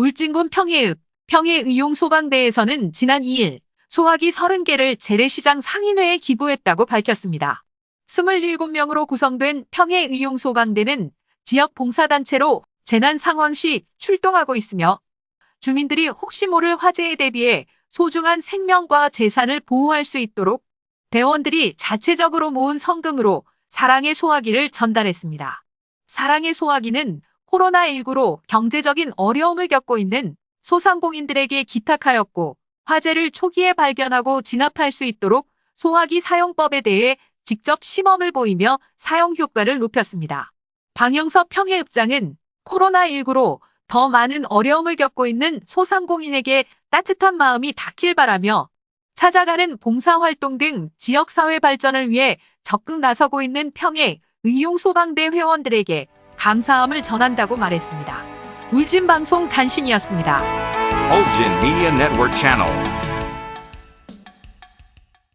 울진군 평해읍 평해의용소방대에서는 지난 2일 소화기 30개를 재래시장 상인회에 기부했다고 밝혔습니다. 27명으로 구성된 평해의용소방대는 지역 봉사단체로 재난 상황 시 출동하고 있으며 주민들이 혹시 모를 화재에 대비해 소중한 생명과 재산을 보호할 수 있도록 대원들이 자체적으로 모은 성금으로 사랑의 소화기를 전달했습니다. 사랑의 소화기는 코로나19로 경제적인 어려움을 겪고 있는 소상공인들에게 기탁하였고 화재를 초기에 발견하고 진압할 수 있도록 소화기 사용법에 대해 직접 시범을 보이며 사용 효과를 높였습니다. 방영섭 평해읍장은 코로나19로 더 많은 어려움을 겪고 있는 소상공인에게 따뜻한 마음이 닿길 바라며 찾아가는 봉사활동 등 지역사회 발전을 위해 적극 나서고 있는 평해 의용소방대 회원들에게 감사함을 전한다고 말했습니다. 울진방송 단신이었습니다. Ulgin Media Network Channel.